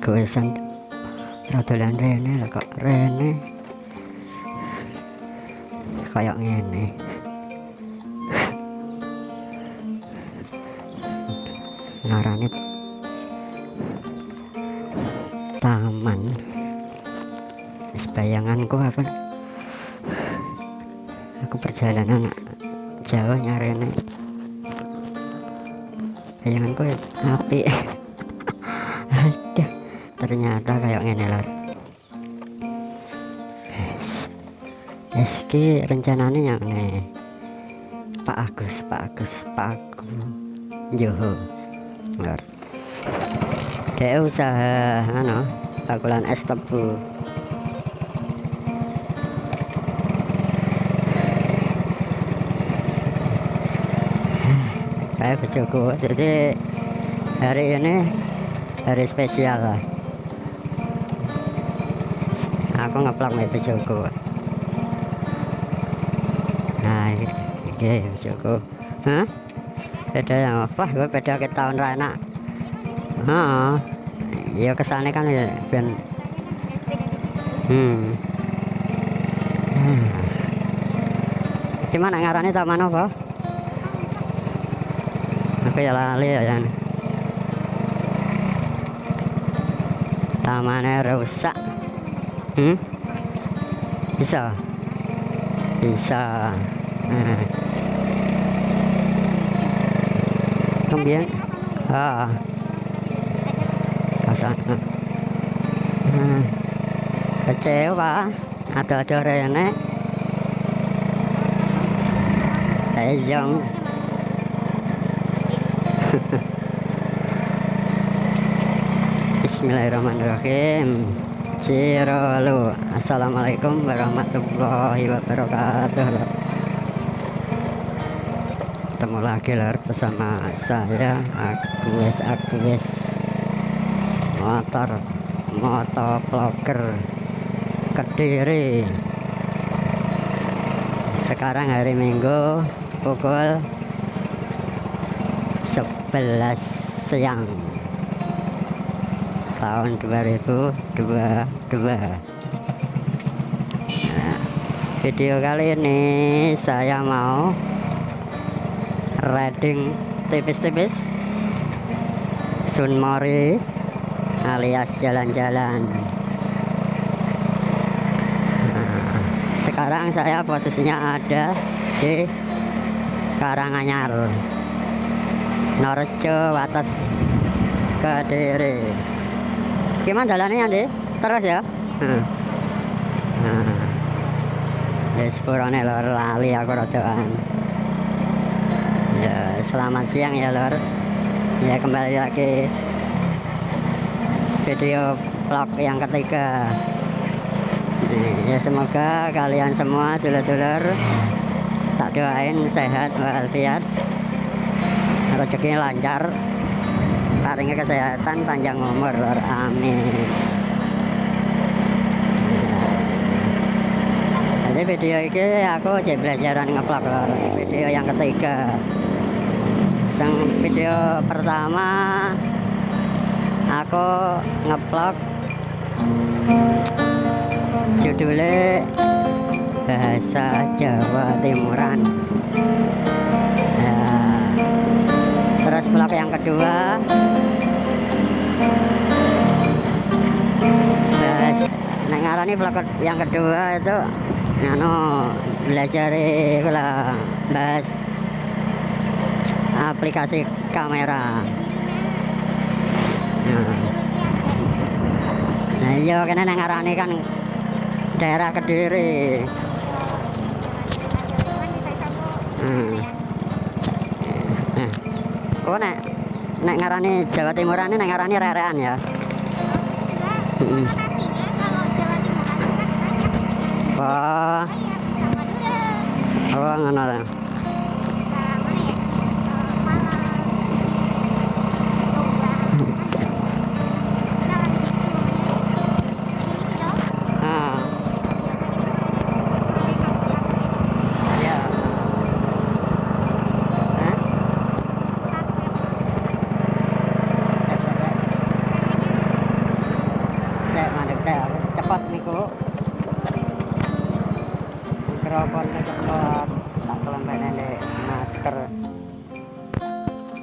Kewesan. Radolan rene lah kok rene kayak ngene. Ngarane taman. Bayanganku apa? Aku perjalanan jauh nyarene. Bayanganku ya api ternyata kayak ngene lor yes. Ki rencananya yang nih Pak Agus Pak Agus Pak Agus. Joho lor dia usaha ano bakulan es tebu. Kayak bejoku jadi hari ini hari spesial lah aku ngeplak nih bejoku nah ini bejoku hah? Beda yang apa? Gue beda ke tahun rana Heeh. ya ke sana kan ya ben hmm. hmm. gimana ngarani taman apa aku ya lali ya yang tamannya rusak hmm? bisa? Bisa. Nah. kemudian? Ah kasana nah. kecewa ada-ada rene Tejong Bismillahirrahmanirrahim Cirolu Assalamualaikum warahmatullahi wabarakatuh. Ketemu lagi lor bersama saya Agus Agus. Motor Motovlogger Kediri. Sekarang hari Minggu Pukul 11 siang tahun 2022 nah, video kali ini saya mau riding tipis-tipis Sunmori alias jalan-jalan. Nah, sekarang saya posisinya ada di Karanganyar Norjo Wates Kediri gimana jalannya deh terus ya? Hmm. nah. ya sepurane lor lali aku rodoan ya selamat siang ya lor ya kembali lagi. Video vlog yang ketiga. Ya semoga kalian semua dulur-dulur. Tak doain sehat walafiat. Rezekinya lancar paringnya kesehatan panjang umur. Lor amin. Jadi video ini aku jadi belajaran ngevlog lor. Video yang ketiga. Sang video pertama aku ngevlog judulnya bahasa Jawa Timuran terus vlog yang kedua. Bahas nah ngarani vlog yang kedua itu anu belajar lah bahas aplikasi kamera. Nah, nah iya kena ngarani kan daerah kediri. Hmm. Oh nek nek ngarani Jawa Timuran ini nek ngarani rerean ya. Heeh. Wah. Oh ngono lah. Ah. Ya. Hah? pas niku mikrofon kecelot tak kelempene ndek masker.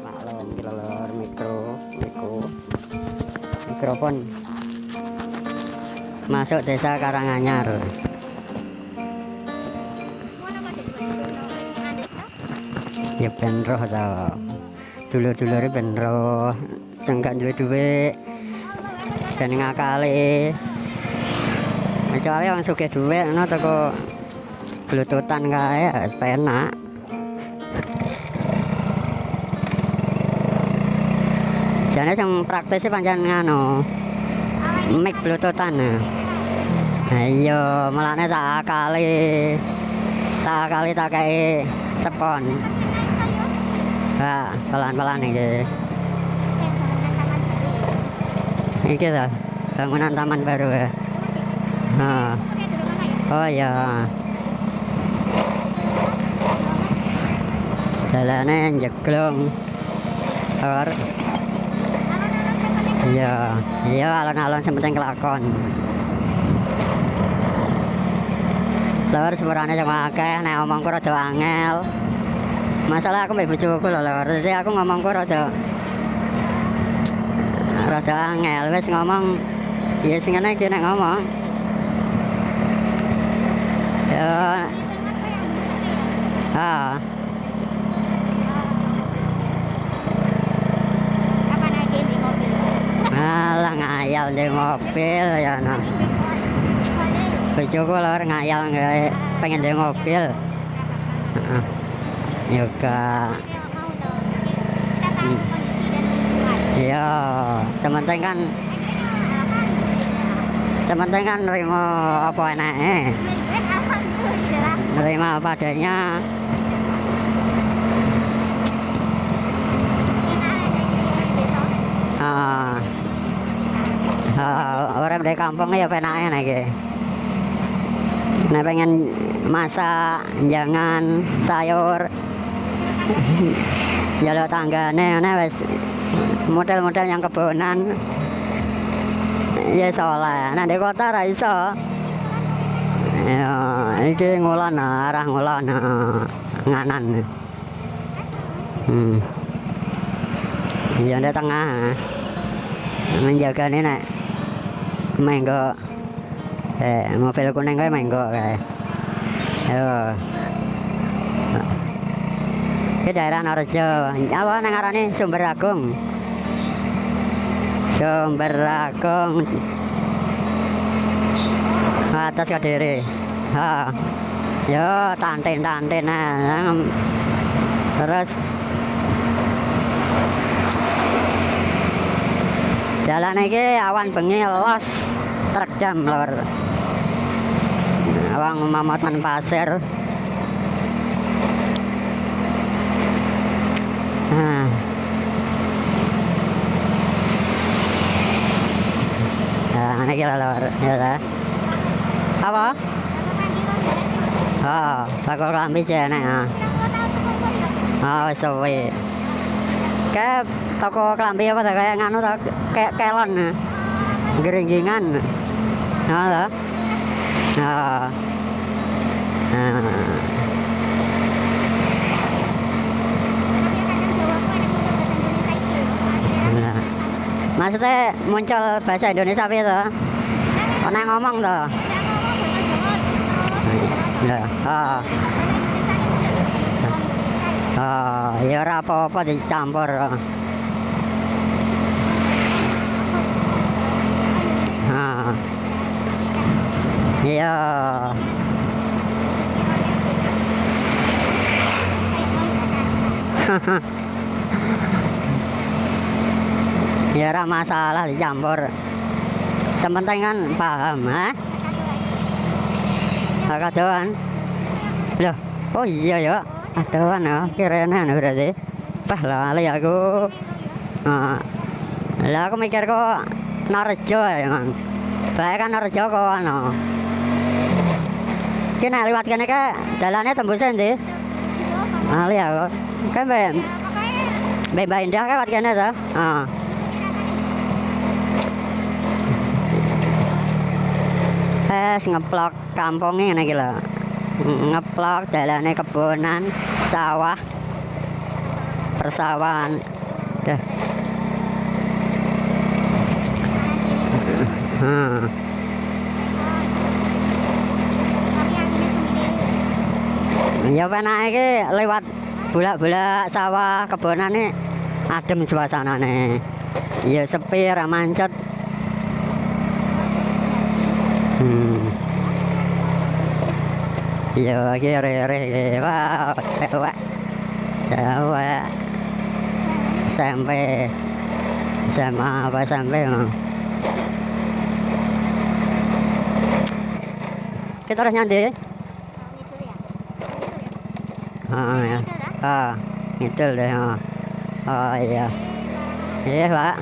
Maklum lor mikro niku mikrofon. Masuk desa Karanganyar. Ya ben roh ta. Dulur-dulure ben roh. Sing gak duwe-duwe ben ngakali. Kecuali orang sugih duwe ngono teko blutoothan kae ya penak jane sing praktisnya pancen ngano mic bluetoothan nah iya tak kali tak kali tak kayak spon ha pelan-pelan iki. Iki ta bangunan taman baru ya. Ha. Oh iya jalannya jeglong. Or iya iya alon-alon sementing kelakon. Lor sepurane cuma akeh nek omongku rada angel. Masalah aku mbek bojoku lho lor. Jadi aku ngomongku rada rada angel. Wis ngomong ya sing ngene iki nek ngomong. Ya. Ah ngayal di mobil ya no. Bojoku lor ngayal nggak pengen di mobil. Heeh. juga. Iya sementing kan sementing kan nerima apa enaknya nerima apa adanya ah Orang dari kampung ya penaknya nih ke. Nah pengen masak, jangan sayur, jalur tanggane, nah wes model-model yang kebonan. Ya soleh. Nah di kota ra iso. Ya, iki ngulon arah ngulon nganan. Hmm. Ya di tengah. Menjaga nih menggo eh mobil kuning kae menggo kae yo ke daerah Norjo apa nang ngarane Sumber Agung. Sumber Agung. Atas Kediri. Ha. Yo tantin tantin nah. Terus jalan iki awan bengi los terjam lor. Awang mamatan pasir. Nah nah ini kira lor ya apa? Oh bakal rambi jene ah oh suwe kayak toko kelambi apa kayak nganu kayak kelon geringgingan nah ta nah nah. Maksudnya muncul bahasa Indonesia apa itu? Pernah ngomong tuh? Ya, oh. Oh, ya ora apa-apa dicampur. Ah. Iya. ya ora masalah dicampur. Sementing kan paham, ha? Agak doan. Loh, oh iya ya. Kirene anu berarti. Pah lali aku. Ah. Lah aku mikir kok Narjo ya, Mang. Bae kan Narjo kok ano. Ki nek liwat kene ke dalane tembus endi? Ali aku. Kan be be Indah kan lewat kene to. Ah. wes ngeplok kampungnya iki lho. Ngeplok dalane kebonan, sawah. Persawahan. Dah. Hmm. Ya penake iki lewat bolak-bolak sawah kebonane adem suasanane. Ya sepi ra mancet. Hmm. Ya iki re-re wah wah. Sawah. Sampai SMA apa sampai Mang? Kita harus nyandi. Ah, ya. Ah, ngidul deh. Oh, oh iya. Iya, Pak.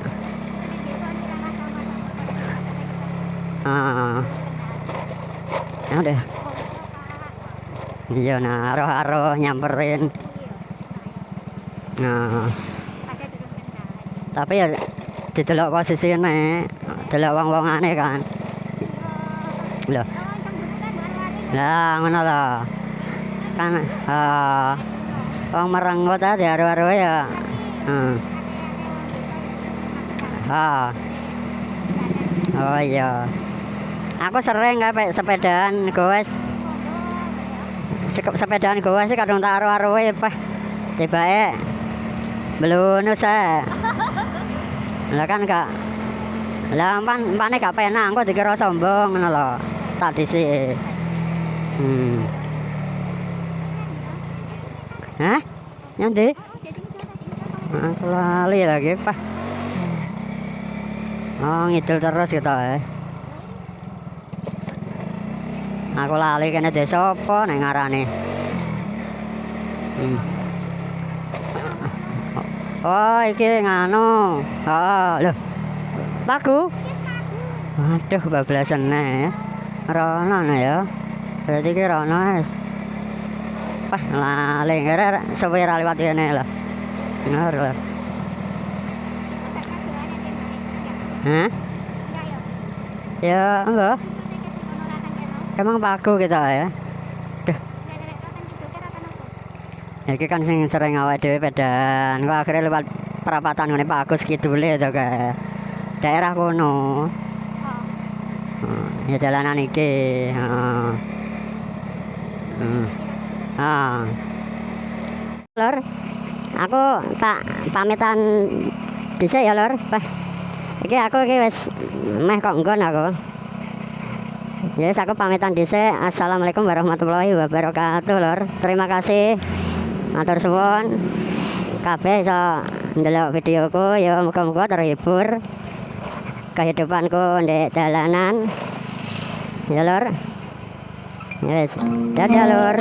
Ah. Ya udah. Iya, nah, aroh-aroh nyamperin. Nah, tapi ya didelok posisine, delok wong-wongane kan. Loh, lah ngono lho. Kan ah wong merenggut tadi aru-aru ya. Hmm. Ah. Oh iya. Aku sering kayak sepedaan goes. Sepedaan goes sih kadang tak aru-aru ya, Pak. Tibake belunus ae. Lah kan gak lah pan pane gak penak engko dikira sombong ngono lho. Tak. Hmm. Hah? Nyandi? Aku lali lagi, Pak. Oh, ngidul terus kita eh. Aku lali kene desa apa nek ngarane. Hmm. Oh, iki nganu. Oh, lho. Lagu? Waduh, bablasan ya. Rono ya. Berarti ki rono wis. Wah, lali ngere suwe ra liwat kene lho. Bener lho. Hah? Ya, enggak. Emang paku kita ya. Duh, iki kan sing sering awake dhewe pedan. Kok akhirnya lewat perapatan ngene Pak Agus kidule to kae. Daerah kono. Hmm, ya jalanan iki. Heeh. Hmm. Ah. Lor, aku tak pamitan dhisik ya, Lor. Iki aku iki wis meh kok nggon aku. Ya wis aku pamitan dhisik. Assalamualaikum warahmatullahi wabarakatuh, Lor. Terima kasih. Matur suwun. Kabeh iso ndelok videoku ya muga-muga terhibur kehidupanku di dalanan. Ya, Lor. Ya wis. Dadah, Lor.